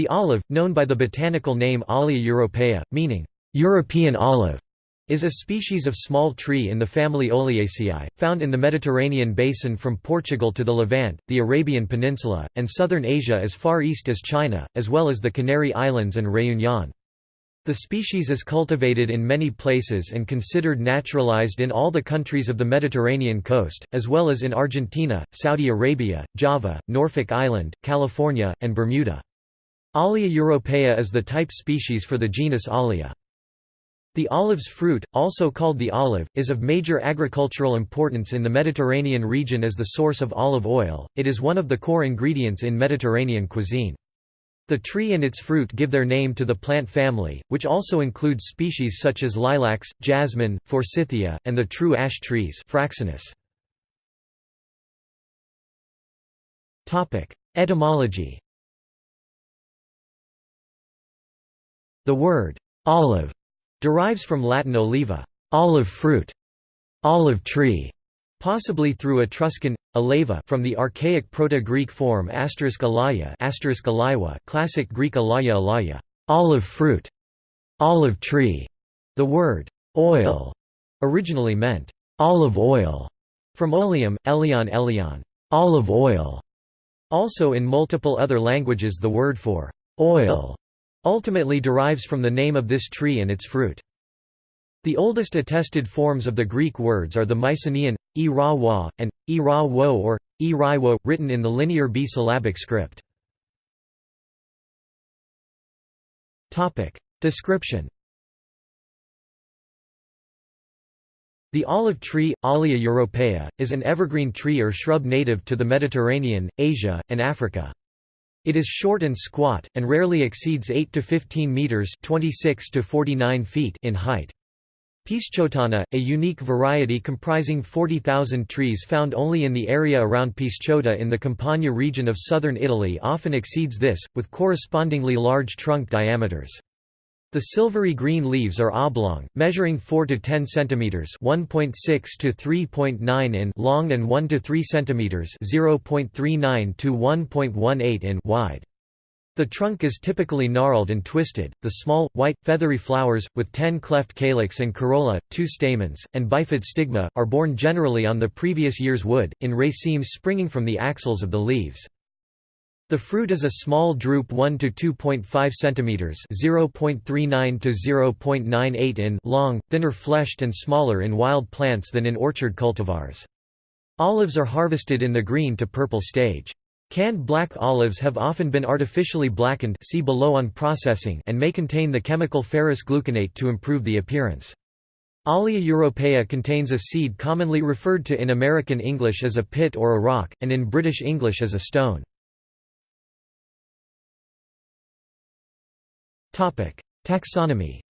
The olive, known by the botanical name Olea europaea, meaning European olive, is a species of small tree in the family Oleaceae, found in the Mediterranean basin from Portugal to the Levant, the Arabian Peninsula, and southern Asia as far east as China, as well as the Canary Islands and Réunion. The species is cultivated in many places and considered naturalized in all the countries of the Mediterranean coast, as well as in Argentina, Saudi Arabia, Java, Norfolk Island, California, and Bermuda. Olea europaea is the type species for the genus Olea. The olive's fruit, also called the olive, is of major agricultural importance in the Mediterranean region as the source of olive oil. It is one of the core ingredients in Mediterranean cuisine. The tree and its fruit give their name to the plant family, which also includes species such as lilacs, jasmine, forsythia, and the true ash trees Fraxinus. Etymology The word olive Derives from Latin oliva, olive fruit, olive tree, possibly through Etruscan aleva from the archaic Proto-Greek form asterisk classic Greek alaya, olive fruit, olive tree. The word oil originally meant olive oil, from oleum, elion elion, olive oil. Also in multiple other languages the word for oil ultimately derives from the name of this tree and its fruit. The oldest attested forms of the Greek words are the Mycenaean, e ra wa, and e ra wo or e wo, written in the linear B-syllabic script. Description The olive tree, Olea europaea, is an evergreen tree or shrub native to the Mediterranean, Asia, and Africa. It is short and squat, and rarely exceeds 8 to 15 meters (26 to 49 feet) in height. Pisciottana, a unique variety comprising 40,000 trees found only in the area around Pisciotta in the Campania region of southern Italy often exceeds this, with correspondingly large trunk diameters. The silvery green leaves are oblong, measuring 4 to 10 centimeters (1.6 to 3.9 in) long and 1 to 3 centimeters (0.39 to 1.18 in) wide. The trunk is typically gnarled and twisted. The small, white, feathery flowers, with 10 cleft calyx and corolla, two stamens, and bifid stigma, are borne generally on the previous year's wood, in racemes springing from the axils of the leaves. The fruit is a small drupe 1 to 2.5 cm (0.39 to 0.98 in) long, thinner fleshed and smaller in wild plants than in orchard cultivars. Olives are harvested in the green to purple stage. Canned black olives have often been artificially blackened see below on processing and may contain the chemical ferrous gluconate to improve the appearance. Olea europaea contains a seed commonly referred to in American English as a pit or a rock, and in British English as a stone. Taxonomy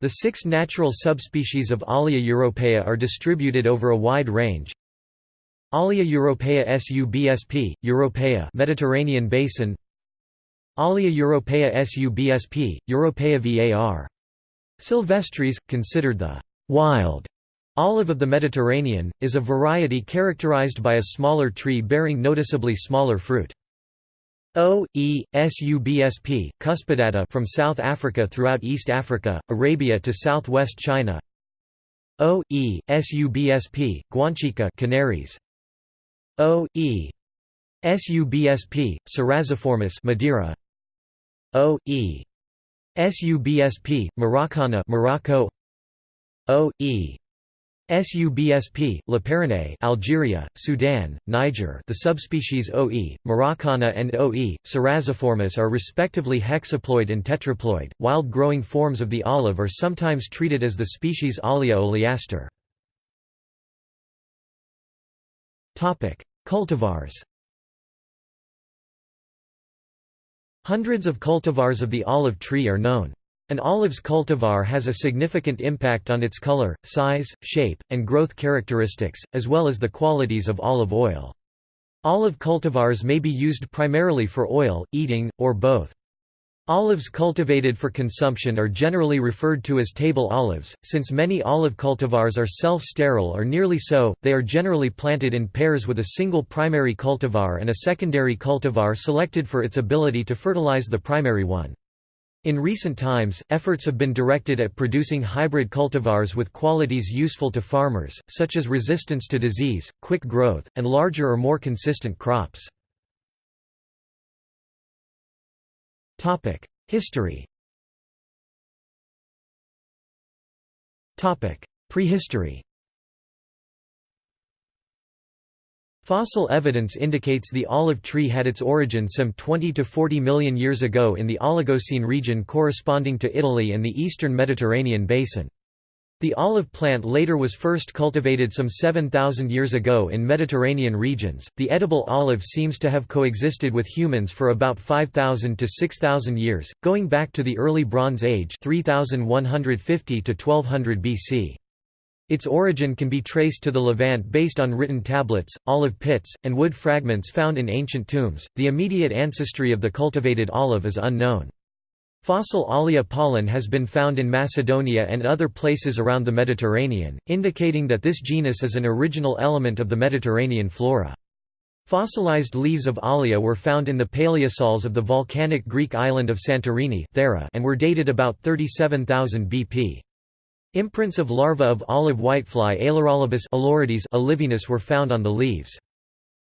The six natural subspecies of Olea europaea are distributed over a wide range. Olea europaea subsp. europaea Mediterranean basin Olea europaea subsp. europaea var. Silvestris, considered the wild olive of the Mediterranean, is a variety characterized by a smaller tree bearing noticeably smaller fruit. O. E. Subsp. cuspidata from South Africa throughout East Africa, Arabia to southwest China. O. E. Subsp. guanchica Canaries. O. E. Subsp. Madeira. O. E. Subsp. Maroccana Morocco. O. E. Subsp. Laperrinei Algeria, Sudan, Niger the subspecies OE, Maroccana and OE, cerasiformis are respectively hexaploid and tetraploid. Wild-growing forms of the olive are sometimes treated as the species Olea oleaster. Cultivars Hundreds of cultivars of the olive tree are known. An olive's cultivar has a significant impact on its color, size, shape, and growth characteristics, as well as the qualities of olive oil. Olive cultivars may be used primarily for oil, eating, or both. Olives cultivated for consumption are generally referred to as table olives. Since many olive cultivars are self sterile or nearly so, they are generally planted in pairs with a single primary cultivar and a secondary cultivar selected for its ability to fertilize the primary one. In recent times, efforts have been directed at producing hybrid cultivars with qualities useful to farmers, such as resistance to disease, quick growth, and larger or more consistent crops. History Prehistory Fossil evidence indicates the olive tree had its origin some 20 to 40 million years ago in the Oligocene region corresponding to Italy and the eastern Mediterranean basin. The olive plant later was first cultivated some 7,000 years ago in Mediterranean regions. The edible olive seems to have coexisted with humans for about 5,000 to 6,000 years, going back to the early Bronze Age 3150 to 1200 BC. Its origin can be traced to the Levant based on written tablets, olive pits, and wood fragments found in ancient tombs. The immediate ancestry of the cultivated olive is unknown. Fossil Olea pollen has been found in Macedonia and other places around the Mediterranean, indicating that this genus is an original element of the Mediterranean flora. Fossilized leaves of Olea were found in the paleosols of the volcanic Greek island of Santorini and were dated about 37,000 BP. Imprints of larvae of olive whitefly Aleurolobus were found on the leaves.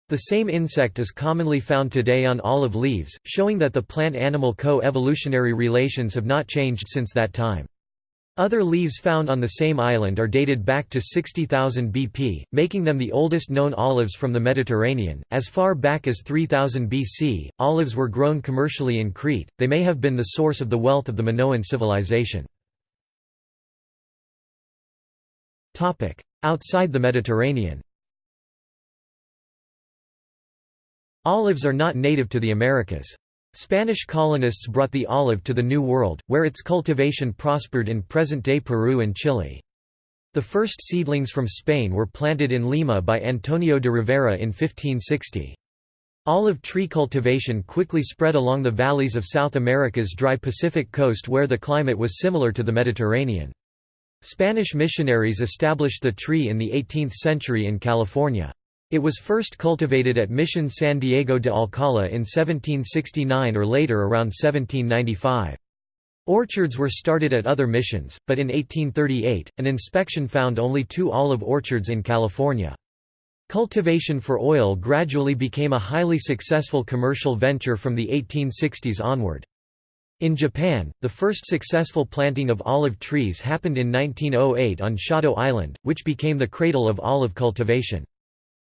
The same insect is commonly found today on olive leaves, showing that the plant-animal co-evolutionary relations have not changed since that time. Other leaves found on the same island are dated back to 60,000 BP, making them the oldest known olives from the Mediterranean. As far back as 3000 BC, olives were grown commercially in Crete, they may have been the source of the wealth of the Minoan civilization. Outside the Mediterranean Olives are not native to the Americas. Spanish colonists brought the olive to the New World, where its cultivation prospered in present-day Peru and Chile. The first seedlings from Spain were planted in Lima by Antonio de Rivera in 1560. Olive tree cultivation quickly spread along the valleys of South America's dry Pacific coast where the climate was similar to the Mediterranean. Spanish missionaries established the tree in the 18th century in California. It was first cultivated at Mission San Diego de Alcala in 1769 or later around 1795. Orchards were started at other missions, but in 1838, an inspection found only two olive orchards in California. Cultivation for oil gradually became a highly successful commercial venture from the 1860s onward. In Japan, the first successful planting of olive trees happened in 1908 on Shodo Island, which became the cradle of olive cultivation.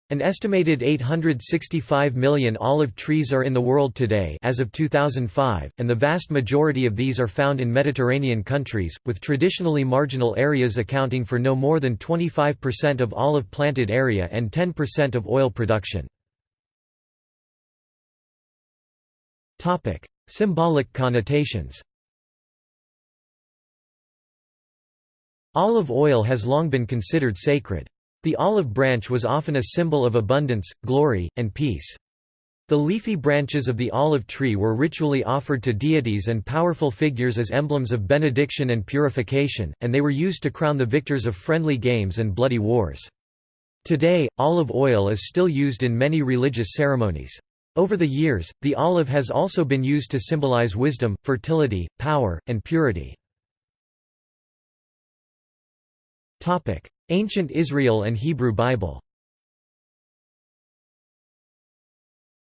An estimated 865 million olive trees are in the world today as of 2005, and the vast majority of these are found in Mediterranean countries, with traditionally marginal areas accounting for no more than 25% of olive planted area and 10% of oil production. Symbolic connotations Olive oil has long been considered sacred. The olive branch was often a symbol of abundance, glory, and peace. The leafy branches of the olive tree were ritually offered to deities and powerful figures as emblems of benediction and purification, and they were used to crown the victors of friendly games and bloody wars. Today, olive oil is still used in many religious ceremonies. Over the years, the olive has also been used to symbolize wisdom, fertility, power, and purity. Ancient Israel and Hebrew Bible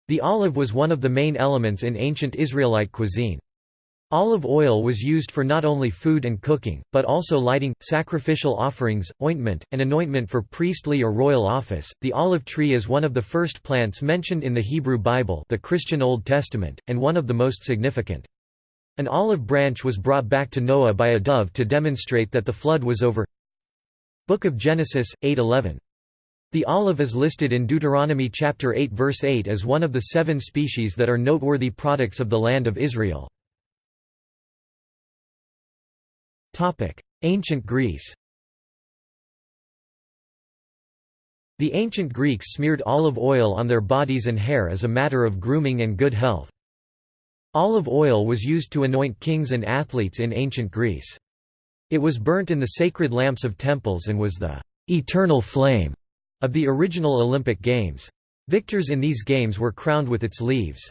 The olive was one of the main elements in ancient Israelite cuisine. Olive oil was used for not only food and cooking, but also lighting, sacrificial offerings, ointment, and anointment for priestly or royal office. The olive tree is one of the first plants mentioned in the Hebrew Bible, the Christian Old Testament, and one of the most significant. An olive branch was brought back to Noah by a dove to demonstrate that the flood was over. Book of Genesis 8:11. The olive is listed in Deuteronomy chapter 8 verse 8 as one of the seven species that are noteworthy products of the land of Israel. Ancient Greece The ancient Greeks smeared olive oil on their bodies and hair as a matter of grooming and good health. Olive oil was used to anoint kings and athletes in ancient Greece. It was burnt in the sacred lamps of temples and was the eternal flame of the original Olympic Games. Victors in these games were crowned with its leaves.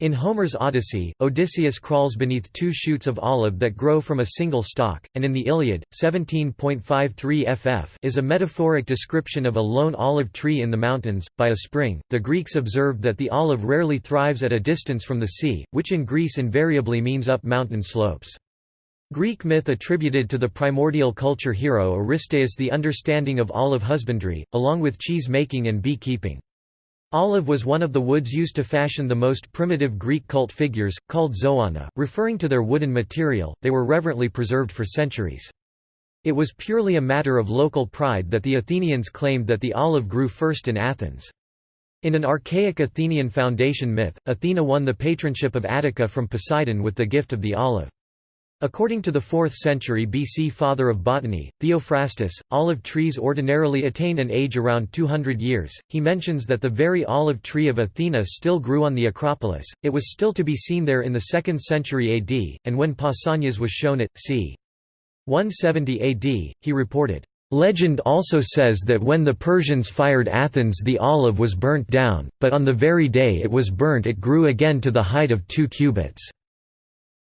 In Homer's Odyssey, Odysseus crawls beneath two shoots of olive that grow from a single stalk, and in the Iliad, 17.53 ff is a metaphoric description of a lone olive tree in the mountains, by a spring. The Greeks observed that the olive rarely thrives at a distance from the sea, which in Greece invariably means up mountain slopes. Greek myth attributed to the primordial culture hero Aristaeus the understanding of olive husbandry, along with cheese making and bee keeping. Olive was one of the woods used to fashion the most primitive Greek cult figures, called xoana, referring to their wooden material, they were reverently preserved for centuries. It was purely a matter of local pride that the Athenians claimed that the olive grew first in Athens. In an archaic Athenian foundation myth, Athena won the patronship of Attica from Poseidon with the gift of the olive. According to the 4th century BC father of botany, Theophrastus, olive trees ordinarily attain an age around 200 years. He mentions that the very olive tree of Athena still grew on the Acropolis, it was still to be seen there in the 2nd century AD, and when Pausanias was shown it, c. 170 AD, he reported, Legend also says that when the Persians fired Athens the olive was burnt down, but on the very day it was burnt it grew again to the height of two cubits.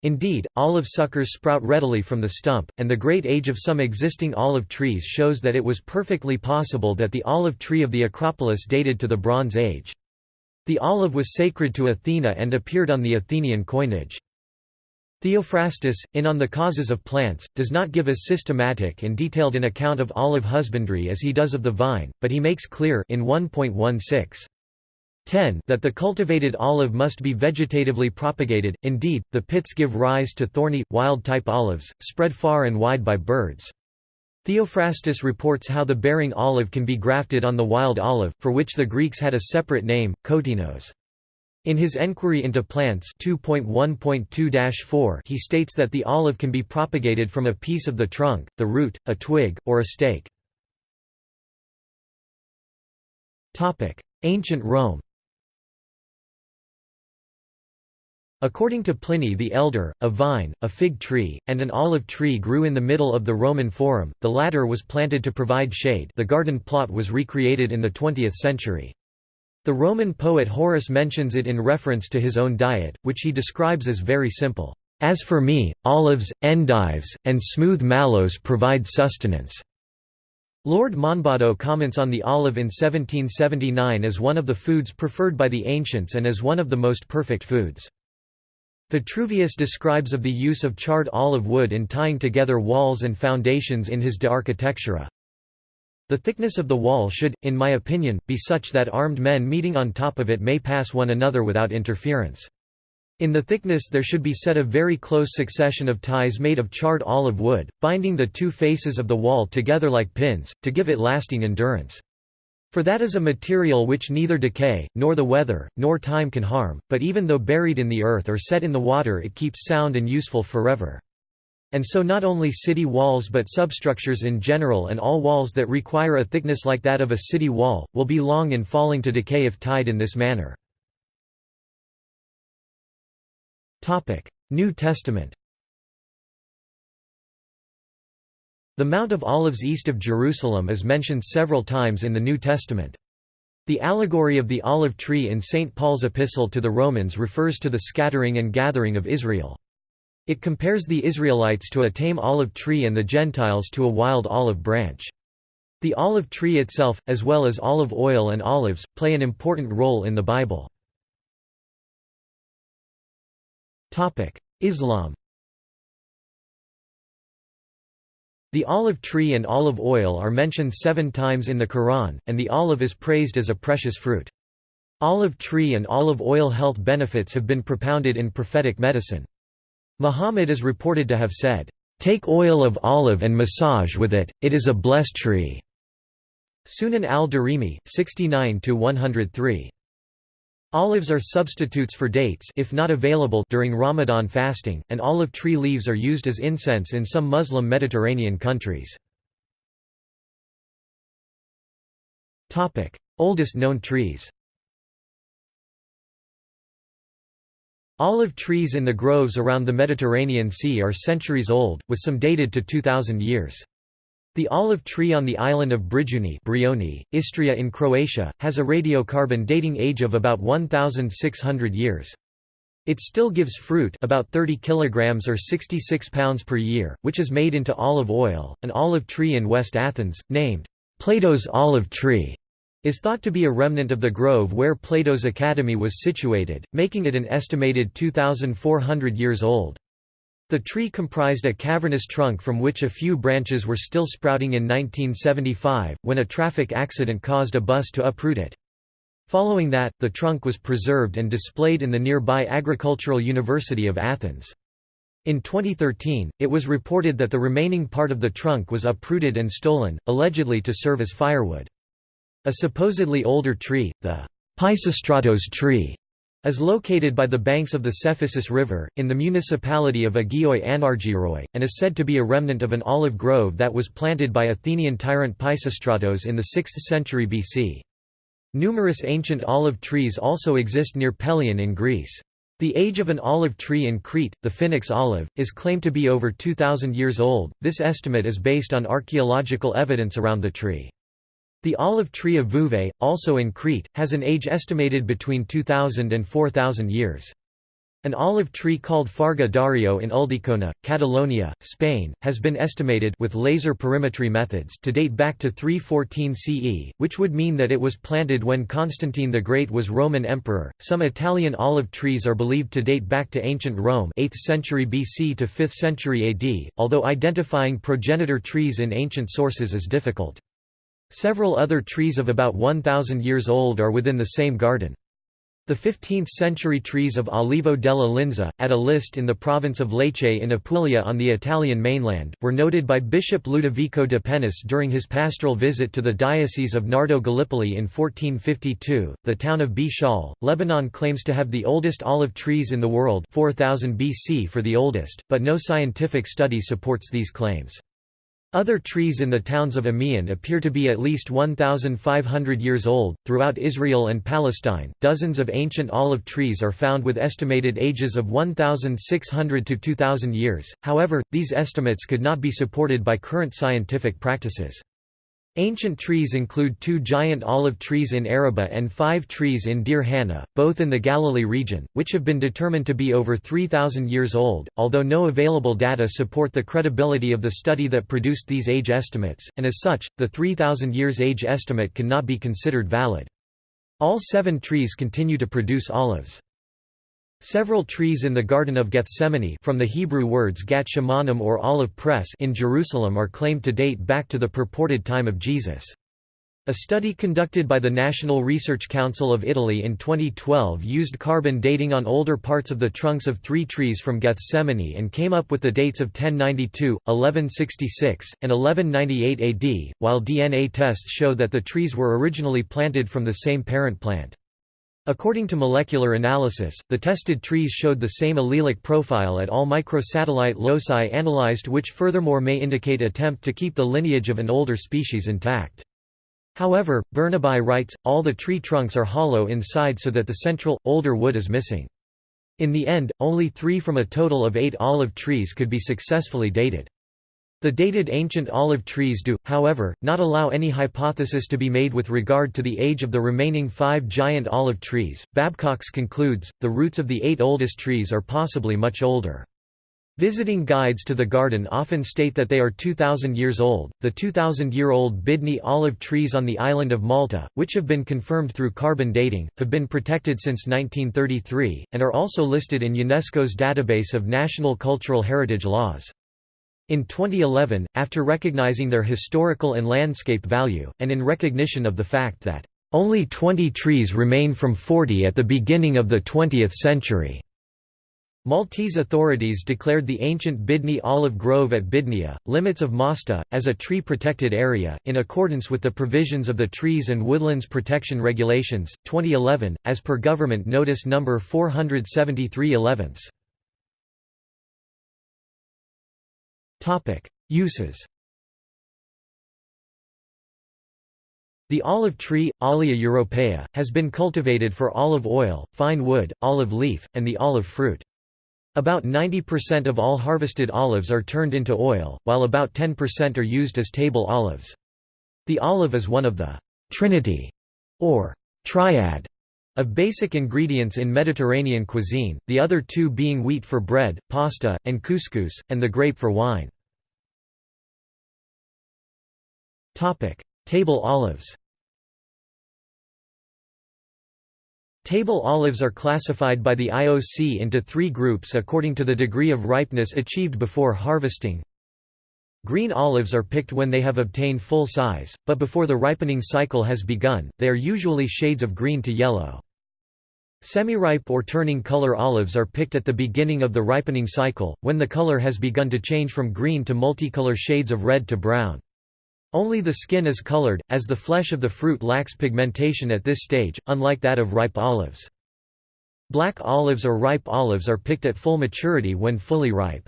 Indeed, olive suckers sprout readily from the stump, and the great age of some existing olive trees shows that it was perfectly possible that the olive tree of the Acropolis dated to the Bronze Age. The olive was sacred to Athena and appeared on the Athenian coinage. Theophrastus, in On the Causes of Plants, does not give as systematic and detailed an account of olive husbandry as he does of the vine, but he makes clear in 1.16 10 that the cultivated olive must be vegetatively propagated, indeed, the pits give rise to thorny, wild-type olives, spread far and wide by birds. Theophrastus reports how the bearing olive can be grafted on the wild olive, for which the Greeks had a separate name, kotinos. In his Enquiry into Plants 2.1.2-4 he states that the olive can be propagated from a piece of the trunk, the root, a twig, or a stake. Ancient Rome According to Pliny the Elder, a vine, a fig tree, and an olive tree grew in the middle of the Roman Forum, the latter was planted to provide shade the garden plot was recreated in the 20th century. The Roman poet Horace mentions it in reference to his own diet, which he describes as very simple. As for me, olives, endives, and smooth mallows provide sustenance. Lord Monboddo comments on the olive in 1779 as one of the foods preferred by the ancients and as one of the most perfect foods. Vitruvius describes of the use of charred olive wood in tying together walls and foundations in his De Architectura. The thickness of the wall should, in my opinion, be such that armed men meeting on top of it may pass one another without interference. In the thickness there should be set a very close succession of ties made of charred olive wood, binding the two faces of the wall together like pins, to give it lasting endurance. For that is a material which neither decay, nor the weather, nor time can harm, but even though buried in the earth or set in the water it keeps sound and useful forever. And so not only city walls but substructures in general and all walls that require a thickness like that of a city wall, will be long in falling to decay if tied in this manner. New Testament The Mount of Olives east of Jerusalem is mentioned several times in the New Testament. The allegory of the olive tree in St. Paul's epistle to the Romans refers to the scattering and gathering of Israel. It compares the Israelites to a tame olive tree and the Gentiles to a wild olive branch. The olive tree itself, as well as olive oil and olives, play an important role in the Bible. Islam The olive tree and olive oil are mentioned seven times in the Quran, and the olive is praised as a precious fruit. Olive tree and olive oil health benefits have been propounded in prophetic medicine. Muhammad is reported to have said, "'Take oil of olive and massage with it, it is a blessed tree." Sunan al-Darimi, 69–103. Olives are substitutes for dates if not available during Ramadan fasting, and olive tree leaves are used as incense in some Muslim Mediterranean countries. Oldest known trees Olive trees in the groves around the Mediterranean Sea are centuries old, with some dated to 2000 years. The olive tree on the island of Brijuni Brioni, Istria in Croatia, has a radiocarbon dating age of about 1,600 years. It still gives fruit about 30 kilograms or 66 pounds per year, which is made into olive oil. An olive tree in West Athens, named Plato's olive tree, is thought to be a remnant of the grove where Plato's academy was situated, making it an estimated 2,400 years old. The tree comprised a cavernous trunk from which a few branches were still sprouting in 1975, when a traffic accident caused a bus to uproot it. Following that, the trunk was preserved and displayed in the nearby Agricultural University of Athens. In 2013, it was reported that the remaining part of the trunk was uprooted and stolen, allegedly to serve as firewood. A supposedly older tree, the Pisistratos tree, is located by the banks of the Cephissus River, in the municipality of Agioi Anargyroi, and is said to be a remnant of an olive grove that was planted by Athenian tyrant Pisistratos in the 6th century BC. Numerous ancient olive trees also exist near Pelion in Greece. The age of an olive tree in Crete, the Phoenix olive, is claimed to be over 2,000 years old. This estimate is based on archaeological evidence around the tree. The olive tree of Vouves, also in Crete, has an age estimated between 2,000 and 4,000 years. An olive tree called Farga d'Arió in Ulldecona, Catalonia, Spain, has been estimated with laser perimetry methods to date back to 314 CE, which would mean that it was planted when Constantine the Great was Roman emperor. Some Italian olive trees are believed to date back to ancient Rome, 8th century BC to 5th century AD, although identifying progenitor trees in ancient sources is difficult. Several other trees of about 1,000 years old are within the same garden. The 15th-century trees of Olivo della Linza, at Alliste in the province of Lecce in Apulia on the Italian mainland, were noted by Bishop Ludovico de Pennis during his pastoral visit to the Diocese of Nardo Gallipoli in 1452. The town of Bchaaleh, Lebanon claims to have the oldest olive trees in the world 4000 BC for the oldest, but no scientific study supports these claims. Other trees in the towns of Amioun appear to be at least 1,500 years old. Throughout Israel and Palestine, dozens of ancient olive trees are found with estimated ages of 1,600 to 2,000 years, however, these estimates could not be supported by current scientific practices. Ancient trees include two giant olive trees in Araba and five trees in Deir Hanna, both in the Galilee region, which have been determined to be over 3,000 years old, although no available data support the credibility of the study that produced these age estimates, and as such, the 3,000 years age estimate cannot be considered valid. All seven trees continue to produce olives. Several trees in the Garden of Gethsemane from the Hebrew words gat shemanim or olive press in Jerusalem are claimed to date back to the purported time of Jesus. A study conducted by the National Research Council of Italy in 2012 used carbon dating on older parts of the trunks of three trees from Gethsemane and came up with the dates of 1092, 1166, and 1198 AD, while DNA tests show that the trees were originally planted from the same parent plant. According to molecular analysis, the tested trees showed the same allelic profile at all microsatellite loci analyzed which furthermore may indicate attempt to keep the lineage of an older species intact. However, Bernabei writes, all the tree trunks are hollow inside so that the central, older wood is missing. In the end, only three from a total of eight olive trees could be successfully dated. The dated ancient olive trees do, however, not allow any hypothesis to be made with regard to the age of the remaining five giant olive trees. Babcox concludes, the roots of the eight oldest trees are possibly much older. Visiting guides to the garden often state that they are 2,000 years old. The 2,000 year old Bidni olive trees on the island of Malta, which have been confirmed through carbon dating, have been protected since 1933, and are also listed in UNESCO's database of national cultural heritage laws. In 2011, after recognizing their historical and landscape value, and in recognition of the fact that, "...only 20 trees remain from 40 at the beginning of the 20th century." Maltese authorities declared the ancient Bidni olive grove at Bidnia, limits of Mosta, as a tree-protected area, in accordance with the provisions of the Trees and Woodlands Protection Regulations, 2011, as per Government Notice No. 473 11. Uses The olive tree, Olea europaea, has been cultivated for olive oil, fine wood, olive leaf, and the olive fruit. About 90% of all harvested olives are turned into oil, while about 10% are used as table olives. The olive is one of the «trinity» or «triad» of basic ingredients in Mediterranean cuisine, the other two being wheat for bread, pasta, and couscous, and the grape for wine. Table olives Table olives are classified by the IOC into three groups according to the degree of ripeness achieved before harvesting. Green olives are picked when they have obtained full size, but before the ripening cycle has begun, they are usually shades of green to yellow. Semi-ripe or turning color olives are picked at the beginning of the ripening cycle, when the color has begun to change from green to multicolor shades of red to brown. Only the skin is colored, as the flesh of the fruit lacks pigmentation at this stage, unlike that of ripe olives. Black olives or ripe olives are picked at full maturity when fully ripe.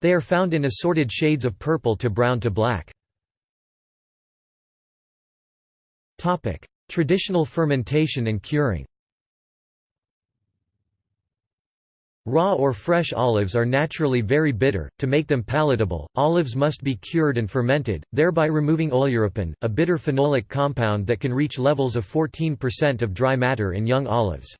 They are found in assorted shades of purple to brown to black. Traditional fermentation and curing Raw or fresh olives are naturally very bitter. To make them palatable, olives must be cured and fermented, thereby removing oleuropein, a bitter phenolic compound that can reach levels of 14% of dry matter in young olives.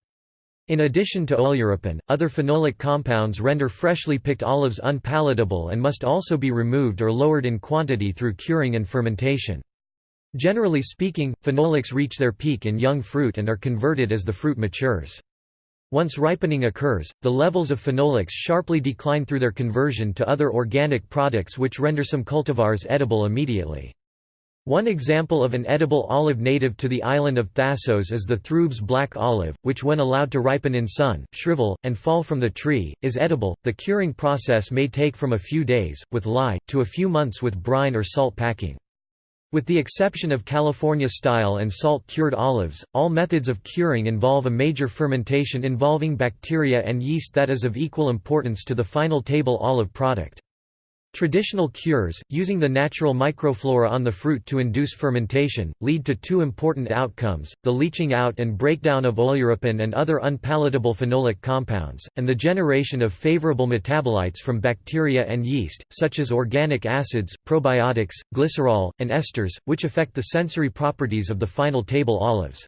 In addition to oleuropein, other phenolic compounds render freshly picked olives unpalatable and must also be removed or lowered in quantity through curing and fermentation. Generally speaking, phenolics reach their peak in young fruit and are converted as the fruit matures. Once ripening occurs, the levels of phenolics sharply decline through their conversion to other organic products which render some cultivars edible immediately. One example of an edible olive native to the island of Thasos is the Throuba black olive, which when allowed to ripen in sun, shrivel, and fall from the tree, is edible. The curing process may take from a few days, with lye, to a few months with brine or salt packing. With the exception of California-style and salt-cured olives, all methods of curing involve a major fermentation involving bacteria and yeast that is of equal importance to the final table olive product. Traditional cures, using the natural microflora on the fruit to induce fermentation, lead to two important outcomes, the leaching out and breakdown of oleuropein and other unpalatable phenolic compounds, and the generation of favorable metabolites from bacteria and yeast, such as organic acids, probiotics, glycerol, and esters, which affect the sensory properties of the final table olives.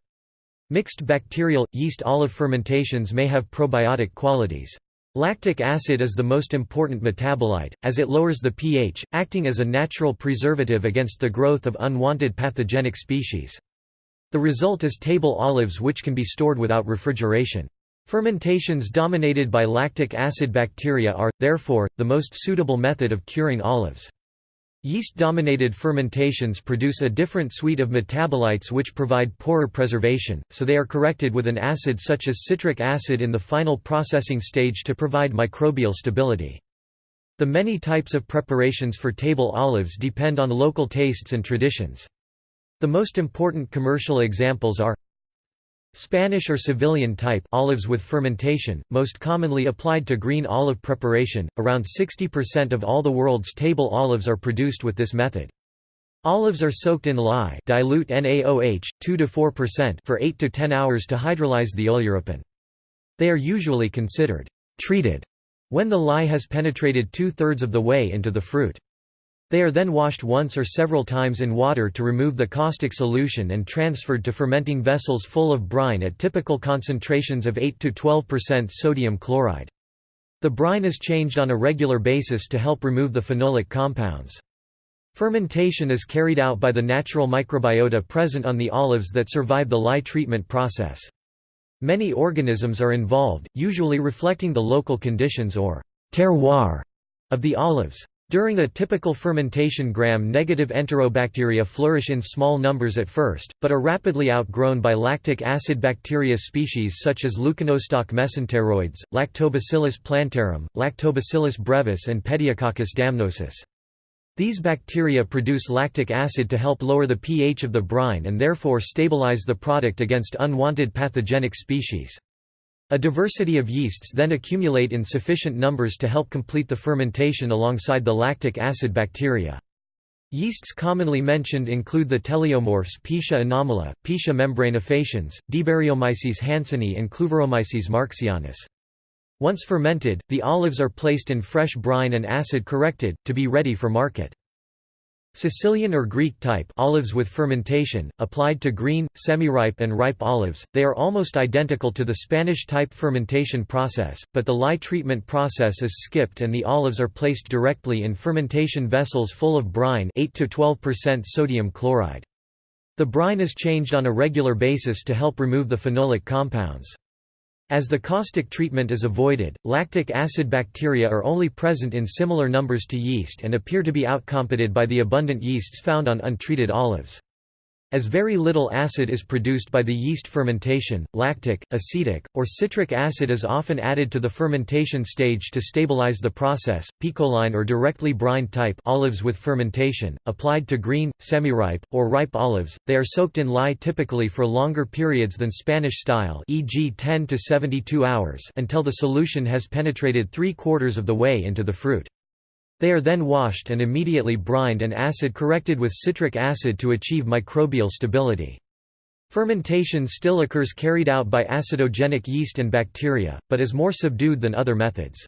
Mixed bacterial, yeast olive fermentations may have probiotic qualities. Lactic acid is the most important metabolite, as it lowers the pH, acting as a natural preservative against the growth of unwanted pathogenic species. The result is table olives which can be stored without refrigeration. Fermentations dominated by lactic acid bacteria are, therefore, the most suitable method of curing olives. Yeast-dominated fermentations produce a different suite of metabolites which provide poorer preservation, so they are corrected with an acid such as citric acid in the final processing stage to provide microbial stability. The many types of preparations for table olives depend on local tastes and traditions. The most important commercial examples are Spanish or Sevillian type olives with fermentation, most commonly applied to green olive preparation. Around 60% of all the world's table olives are produced with this method. Olives are soaked in lye, dilute NaOH 2 to 4% for 8 to 10 hours to hydrolyze the oleuropein. They are usually considered treated when the lye has penetrated two-thirds of the way into the fruit. They are then washed once or several times in water to remove the caustic solution and transferred to fermenting vessels full of brine at typical concentrations of 8 to 12% sodium chloride. The brine is changed on a regular basis to help remove the phenolic compounds. Fermentation is carried out by the natural microbiota present on the olives that survive the lye treatment process. Many organisms are involved, usually reflecting the local conditions or terroir of the olives. During a typical fermentation gram-negative enterobacteria flourish in small numbers at first, but are rapidly outgrown by lactic acid bacteria species such as Leuconostoc mesenteroides, Lactobacillus plantarum, Lactobacillus brevis and Pediococcus damnosus. These bacteria produce lactic acid to help lower the pH of the brine and therefore stabilize the product against unwanted pathogenic species. A diversity of yeasts then accumulate in sufficient numbers to help complete the fermentation alongside the lactic acid bacteria. Yeasts commonly mentioned include the teleomorphs Pichia anomala, Pichia membranifaciens, Debaryomyces hansenii and Kluyveromyces marxianus. Once fermented, the olives are placed in fresh brine and acid corrected, to be ready for market. Sicilian or Greek type olives with fermentation, applied to green, semi-ripe and ripe olives, they are almost identical to the Spanish type fermentation process, but the lye treatment process is skipped and the olives are placed directly in fermentation vessels full of brine 8 to 12% sodium chloride. The brine is changed on a regular basis to help remove the phenolic compounds. As the caustic treatment is avoided, lactic acid bacteria are only present in similar numbers to yeast and appear to be outcompeted by the abundant yeasts found on untreated olives. As very little acid is produced by the yeast fermentation, lactic, acetic, or citric acid is often added to the fermentation stage to stabilize the process. Picholine or directly brined type olives with fermentation, applied to green, semi-ripe, or ripe olives, they are soaked in lye typically for longer periods than Spanish style e.g. 10 to 72 hours until the solution has penetrated three-quarters of the way into the fruit. They are then washed and immediately brined and acid corrected with citric acid to achieve microbial stability. Fermentation still occurs carried out by acidogenic yeast and bacteria, but is more subdued than other methods.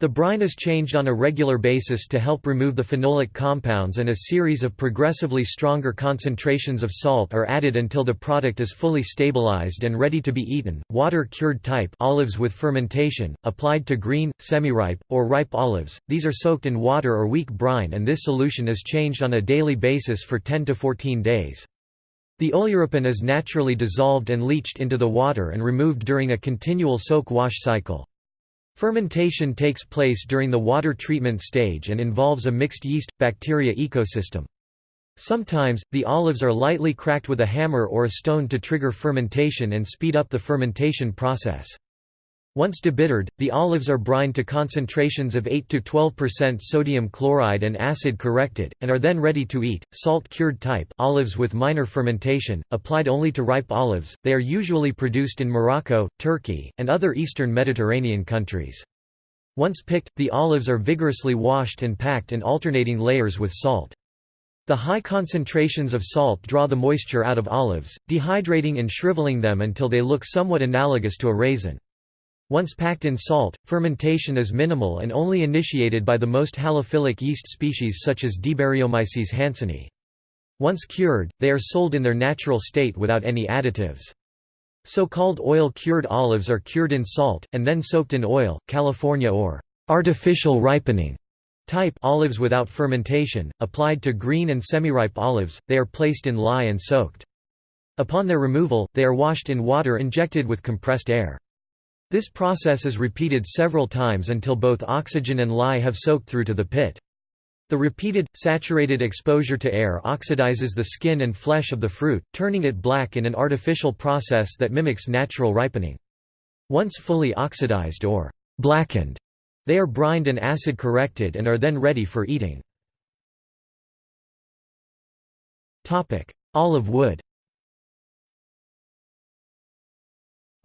The brine is changed on a regular basis to help remove the phenolic compounds and a series of progressively stronger concentrations of salt are added until the product is fully stabilized and ready to be eaten. Water cured type olives with fermentation, applied to green, semi-ripe, or ripe olives, these are soaked in water or weak brine and this solution is changed on a daily basis for 10 to 14 days. The oleuropein is naturally dissolved and leached into the water and removed during a continual soak-wash cycle. Fermentation takes place during the water treatment stage and involves a mixed yeast-bacteria ecosystem. Sometimes, the olives are lightly cracked with a hammer or a stone to trigger fermentation and speed up the fermentation process. Once debittered, the olives are brined to concentrations of 8–12% sodium chloride and acid corrected, and are then ready to eat. Salt-cured type olives with minor fermentation, applied only to ripe olives, they are usually produced in Morocco, Turkey, and other eastern Mediterranean countries. Once picked, the olives are vigorously washed and packed in alternating layers with salt. The high concentrations of salt draw the moisture out of olives, dehydrating and shriveling them until they look somewhat analogous to a raisin. Once packed in salt, fermentation is minimal and only initiated by the most halophilic yeast species such as Debaryomyces hansenii. Once cured, they are sold in their natural state without any additives. So-called oil-cured olives are cured in salt, and then soaked in oil, California or artificial ripening type olives without fermentation, applied to green and semi-ripe olives, they are placed in lye and soaked. Upon their removal, they are washed in water injected with compressed air. This process is repeated several times until both oxygen and lye have soaked through to the pit. The repeated, saturated exposure to air oxidizes the skin and flesh of the fruit, turning it black in an artificial process that mimics natural ripening. Once fully oxidized or blackened, they are brined and acid corrected and are then ready for eating. Olive wood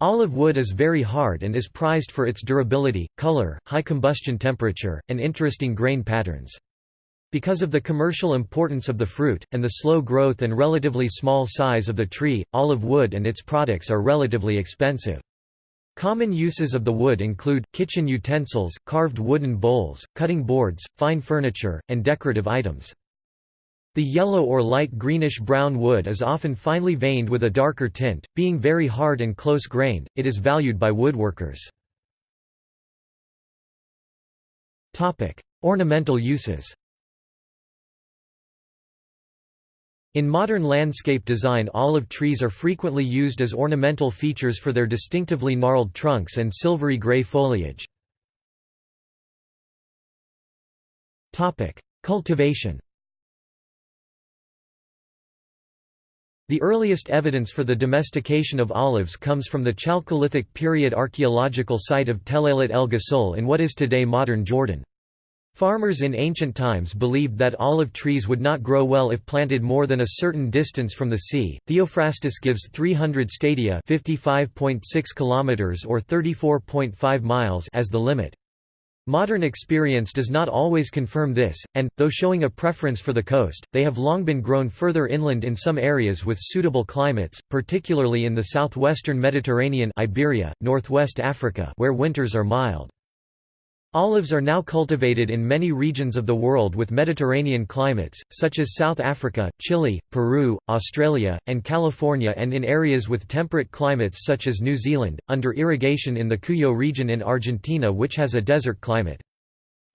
Olive wood is very hard and is prized for its durability, color, high combustion temperature, and interesting grain patterns. Because of the commercial importance of the fruit, and the slow growth and relatively small size of the tree, olive wood and its products are relatively expensive. Common uses of the wood include, kitchen utensils, carved wooden bowls, cutting boards, fine furniture, and decorative items. The yellow or light greenish-brown wood is often finely veined with a darker tint, being very hard and close-grained, it is valued by woodworkers. Ornamental uses In modern landscape design olive trees are frequently used as ornamental features for their distinctively gnarled trunks and silvery gray foliage. Cultivation The earliest evidence for the domestication of olives comes from the Chalcolithic period archaeological site of Tel el Ghassul in what is today modern Jordan. Farmers in ancient times believed that olive trees would not grow well if planted more than a certain distance from the sea. Theophrastus gives 300 stadia, 55.6 kilometers or 34.5 miles as the limit. Modern experience does not always confirm this, and, though showing a preference for the coast, they have long been grown further inland in some areas with suitable climates, particularly in the southwestern Mediterranean Iberia, northwest Africa where winters are mild. Olives are now cultivated in many regions of the world with Mediterranean climates, such as South Africa, Chile, Peru, Australia, and California and in areas with temperate climates such as New Zealand, under irrigation in the Cuyo region in Argentina which has a desert climate.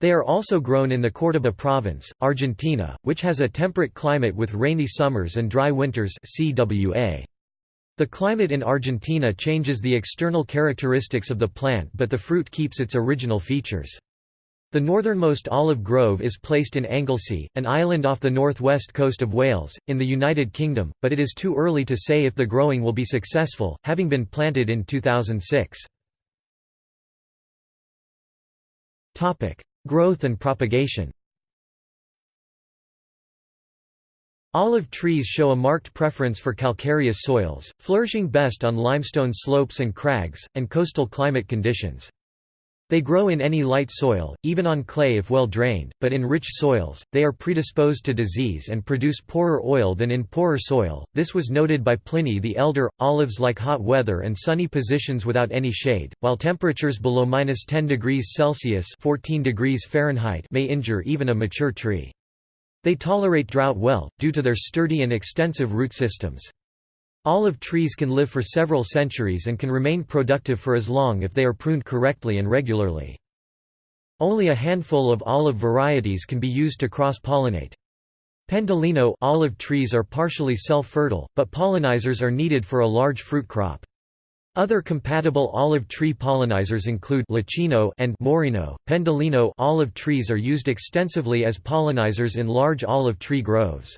They are also grown in the Córdoba province, Argentina, which has a temperate climate with rainy summers and dry winters CWA. The climate in Argentina changes the external characteristics of the plant but the fruit keeps its original features. The northernmost olive grove is placed in Anglesey, an island off the northwest coast of Wales, in the United Kingdom, but it is too early to say if the growing will be successful, having been planted in 2006. Growth and propagation Olive trees show a marked preference for calcareous soils, flourishing best on limestone slopes and crags, and coastal climate conditions. They grow in any light soil, even on clay if well drained, but in rich soils, they are predisposed to disease and produce poorer oil than in poorer soil. This was noted by Pliny the Elder. Olives like hot weather and sunny positions without any shade, while temperatures below minus 10 degrees Celsius (14 degrees Fahrenheit) may injure even a mature tree. They tolerate drought well, due to their sturdy and extensive root systems. Olive trees can live for several centuries and can remain productive for as long if they are pruned correctly and regularly. Only a handful of olive varieties can be used to cross-pollinate. Pendolino olive trees are partially self-fertile, but pollinizers are needed for a large fruit crop. Other compatible olive tree pollinizers include Leccino and Maurino. Pendolino olive trees are used extensively as pollinizers in large olive tree groves.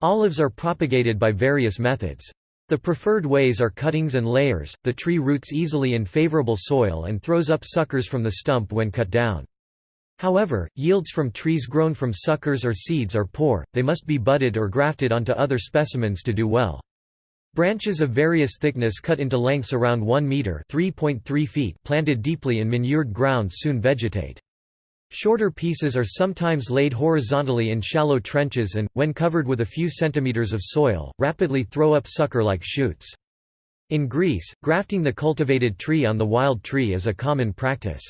Olives are propagated by various methods. The preferred ways are cuttings and layers. The tree roots easily in favorable soil and throws up suckers from the stump when cut down. However, yields from trees grown from suckers or seeds are poor, they must be budded or grafted onto other specimens to do well. Branches of various thickness cut into lengths around 1 meter (3.3 feet) planted deeply in manured ground soon vegetate. Shorter pieces are sometimes laid horizontally in shallow trenches and, when covered with a few centimeters of soil, rapidly throw up sucker-like shoots. In Greece, grafting the cultivated tree on the wild tree is a common practice.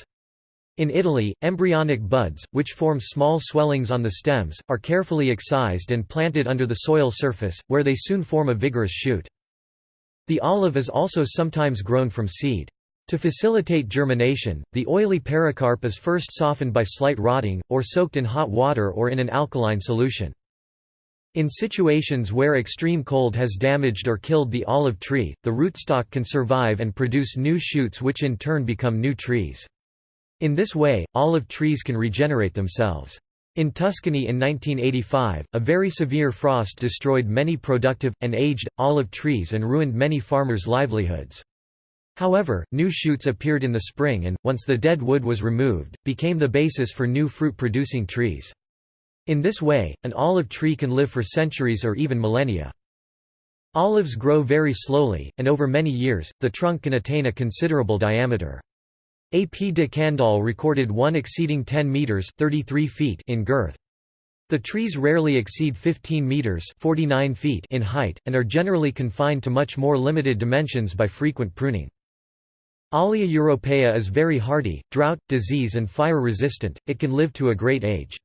In Italy, embryonic buds, which form small swellings on the stems, are carefully excised and planted under the soil surface, where they soon form a vigorous shoot. The olive is also sometimes grown from seed. To facilitate germination, the oily pericarp is first softened by slight rotting, or soaked in hot water or in an alkaline solution. In situations where extreme cold has damaged or killed the olive tree, the rootstock can survive and produce new shoots which in turn become new trees. In this way, olive trees can regenerate themselves. In Tuscany in 1985, a very severe frost destroyed many productive, and aged, olive trees and ruined many farmers' livelihoods. However, new shoots appeared in the spring and, once the dead wood was removed, became the basis for new fruit-producing trees. In this way, an olive tree can live for centuries or even millennia. Olives grow very slowly, and over many years, the trunk can attain a considerable diameter. A. P. de Candolle recorded one exceeding 10 meters (33 feet) in girth. The trees rarely exceed 15 meters (49 feet) in height and are generally confined to much more limited dimensions by frequent pruning. Olea europaea is very hardy, drought, disease and fire resistant. It can live to a great age.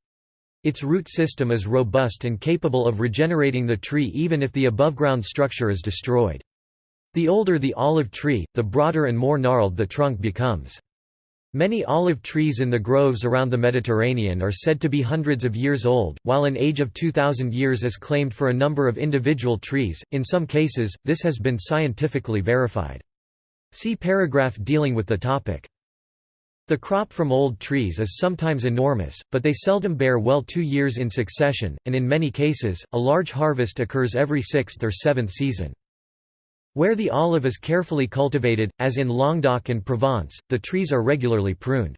Its root system is robust and capable of regenerating the tree even if the above-ground structure is destroyed. The older the olive tree, the broader and more gnarled the trunk becomes. Many olive trees in the groves around the Mediterranean are said to be hundreds of years old, while an age of 2,000 years is claimed for a number of individual trees. In some cases, this has been scientifically verified. See paragraph dealing with the topic. The crop from old trees is sometimes enormous, but they seldom bear well two years in succession, and in many cases, a large harvest occurs every sixth or seventh season. Where the olive is carefully cultivated, as in Languedoc and Provence, the trees are regularly pruned.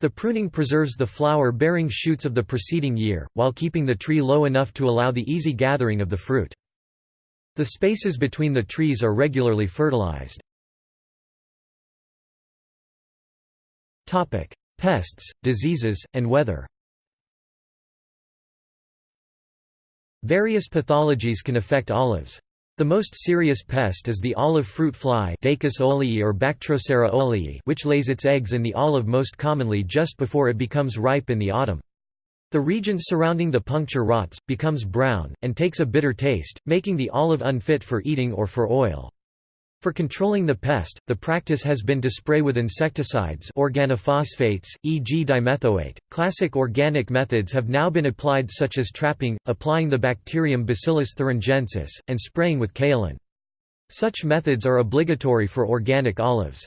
The pruning preserves the flower-bearing shoots of the preceding year, while keeping the tree low enough to allow the easy gathering of the fruit. The spaces between the trees are regularly fertilized. Pests, diseases, and weather Various pathologies can affect olives. The most serious pest is the olive fruit fly Dacus olei or Bactrocera olei which lays its eggs in the olive most commonly just before it becomes ripe in the autumn. The region surrounding the puncture rots, becomes brown, and takes a bitter taste, making the olive unfit for eating or for oil. For controlling the pest, the practice has been to spray with insecticides organophosphates, e.g. dimethoate. Classic organic methods have now been applied such as trapping, applying the bacterium Bacillus thuringiensis, and spraying with kaolin. Such methods are obligatory for organic olives.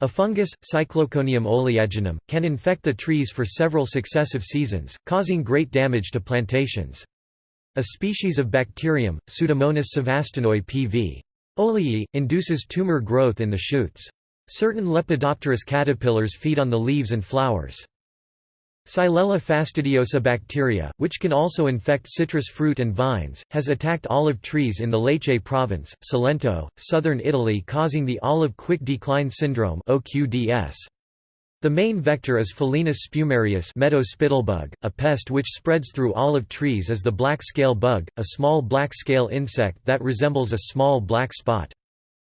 A fungus, Cycloconium oleaginum, can infect the trees for several successive seasons, causing great damage to plantations. A species of bacterium, Pseudomonas savastanoi pv. Olei, induces tumor growth in the shoots. Certain Lepidopterous caterpillars feed on the leaves and flowers. Xylella fastidiosa bacteria, which can also infect citrus fruit and vines, has attacked olive trees in the Lecce province, Salento, southern Italy causing the olive quick decline syndrome OQDS. The main vector is Philaenus spumarius meadow spittlebug, a pest which spreads through olive trees as the black scale bug, a small black scale insect that resembles a small black spot.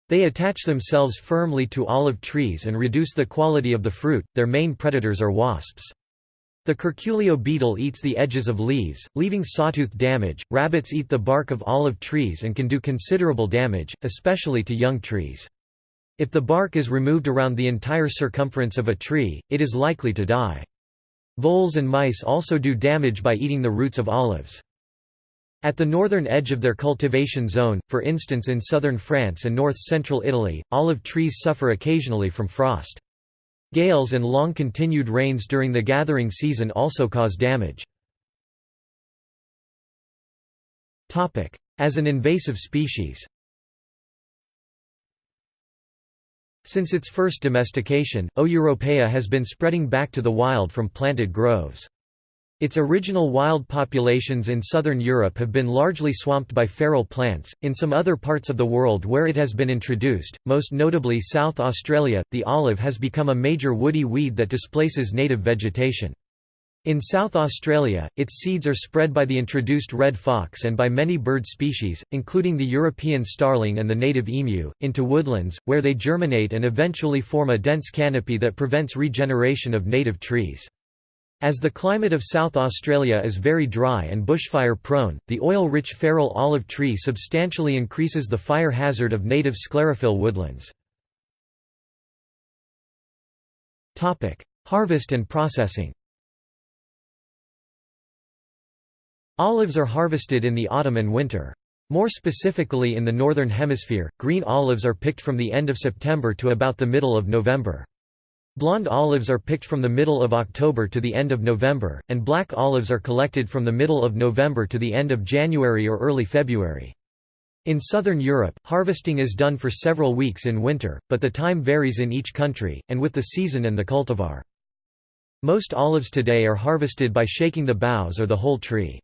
They attach themselves firmly to olive trees and reduce the quality of the fruit. Their main predators are wasps. The curculio beetle eats the edges of leaves, leaving sawtooth damage. Rabbits eat the bark of olive trees and can do considerable damage, especially to young trees. If the bark is removed around the entire circumference of a tree, it is likely to die. Voles and mice also do damage by eating the roots of olives. At the northern edge of their cultivation zone, for instance in southern France and north-central Italy, olive trees suffer occasionally from frost. Gales and long-continued rains during the gathering season also cause damage. As an invasive species Since its first domestication, O. europaea has been spreading back to the wild from planted groves. Its original wild populations in southern Europe have been largely swamped by feral plants. In some other parts of the world where it has been introduced, most notably South Australia, the olive has become a major woody weed that displaces native vegetation. In South Australia, its seeds are spread by the introduced red fox and by many bird species, including the European starling and the native emu, into woodlands, where they germinate and eventually form a dense canopy that prevents regeneration of native trees. As the climate of South Australia is very dry and bushfire prone, the oil-rich feral olive tree substantially increases the fire hazard of native sclerophyll woodlands. Harvest and processing Olives are harvested in the autumn and winter. More specifically in the Northern Hemisphere, green olives are picked from the end of September to about the middle of November. Blonde olives are picked from the middle of October to the end of November, and black olives are collected from the middle of November to the end of January or early February. In southern Europe, harvesting is done for several weeks in winter, but the time varies in each country, and with the season and the cultivar. Most olives today are harvested by shaking the boughs or the whole tree.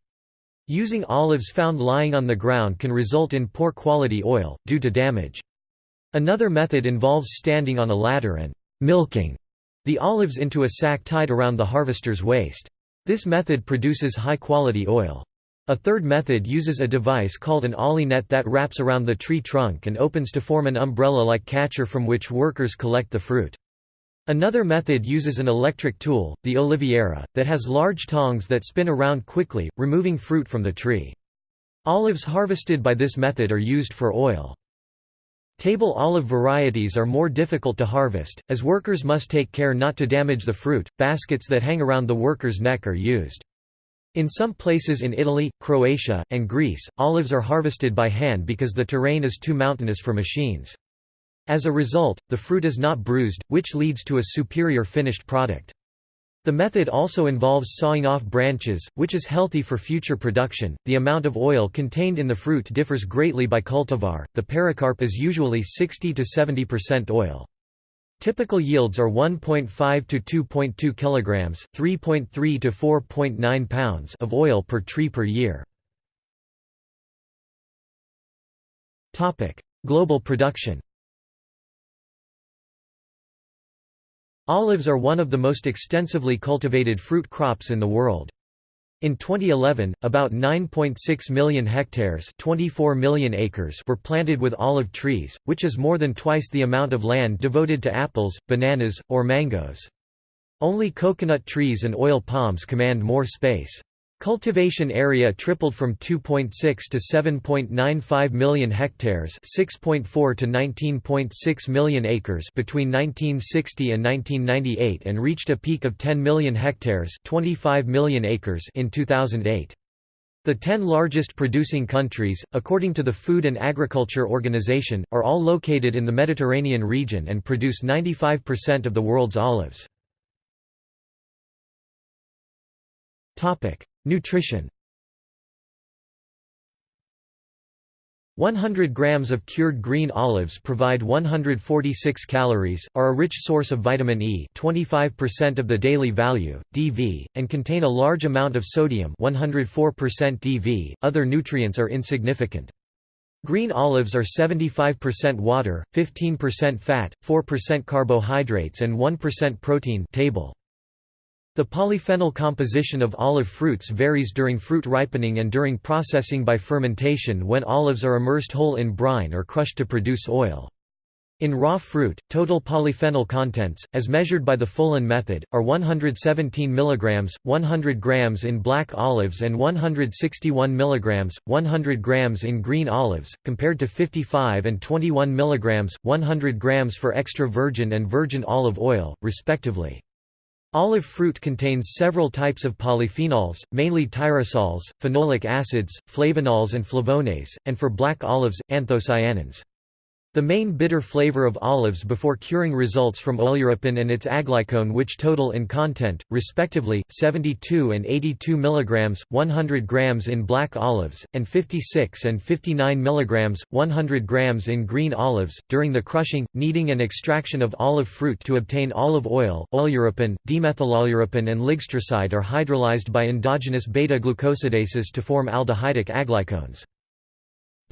Using olives found lying on the ground can result in poor quality oil, due to damage. Another method involves standing on a ladder and «milking» the olives into a sack tied around the harvester's waist. This method produces high-quality oil. A third method uses a device called an oli-net that wraps around the tree trunk and opens to form an umbrella-like catcher from which workers collect the fruit. Another method uses an electric tool, the oliviera, that has large tongs that spin around quickly, removing fruit from the tree. Olives harvested by this method are used for oil. Table olive varieties are more difficult to harvest, as workers must take care not to damage the fruit. Baskets that hang around the worker's neck are used. In some places in Italy, Croatia, and Greece, olives are harvested by hand because the terrain is too mountainous for machines. As a result, the fruit is not bruised, which leads to a superior finished product. The method also involves sawing off branches, which is healthy for future production. The amount of oil contained in the fruit differs greatly by cultivar. The pericarp is usually 60 to 70% oil. Typical yields are 1.5 to 2.2 kilograms, 3.3 to 4.9 pounds of oil per tree per year. Topic: Global production. Olives are one of the most extensively cultivated fruit crops in the world. In 2011, about 9.6 million hectares 24 million acres were planted with olive trees, which is more than twice the amount of land devoted to apples, bananas, or mangoes. Only coconut trees and oil palms command more space. Cultivation area tripled from 2.6 to 7.95 million hectares 6.4 to 19.6 million acres between 1960 and 1998 and reached a peak of 10 million hectares 25 million acres in 2008. The ten largest producing countries, according to the Food and Agriculture Organization, are all located in the Mediterranean region and produce 95% of the world's olives. Nutrition 100 grams of cured green olives provide 146 calories, are a rich source of vitamin E 25% of the daily value, DV, and contain a large amount of sodium 104% DV, other nutrients are insignificant. Green olives are 75% water, 15% fat, 4% carbohydrates and 1% protein table. The polyphenol composition of olive fruits varies during fruit ripening and during processing by fermentation when olives are immersed whole in brine or crushed to produce oil. In raw fruit, total polyphenol contents, as measured by the Folin method, are 117 mg, 100 g in black olives and 161 mg, 100 g in green olives, compared to 55 and 21 mg, 100 g for extra virgin and virgin olive oil, respectively. Olive fruit contains several types of polyphenols, mainly tyrosols, phenolic acids, flavonols and flavones, and for black olives, anthocyanins. The main bitter flavor of olives before curing results from oleuropein and its aglycone which total in content, respectively, 72 and 82 mg, 100 g in black olives, and 56 and 59 mg, 100 g in green olives. During the crushing, kneading and extraction of olive fruit to obtain olive oil, oleuropein, demethyloleuropein and ligstroside are hydrolyzed by endogenous beta-glucosidases to form aldehydic aglycones.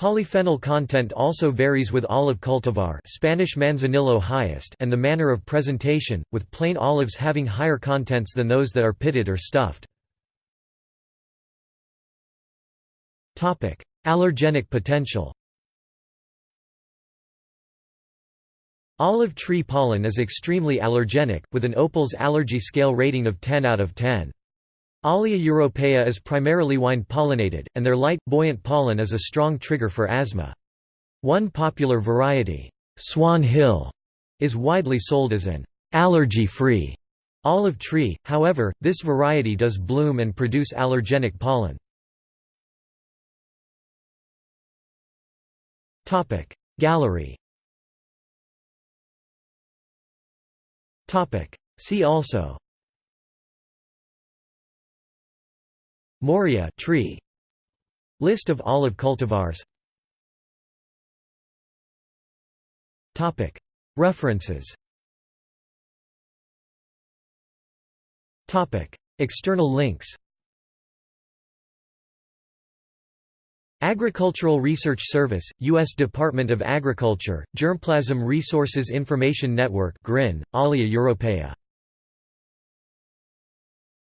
Polyphenol content also varies with olive cultivar Spanish Manzanillo highest and the manner of presentation, with plain olives having higher contents than those that are pitted or stuffed. Allergenic potential Olive tree pollen is extremely allergenic, with an OPALS allergy scale rating of 10 out of 10. Olea europaea is primarily wind-pollinated, and their light, buoyant pollen is a strong trigger for asthma. One popular variety, Swan Hill, is widely sold as an allergy-free olive tree, however, this variety does bloom and produce allergenic pollen. Gallery See also Moria tree. List of olive cultivars. References. External links. Agricultural Research Service, U.S. Department of Agriculture, Germplasm Resources Information Network GRIN, Olea Europaea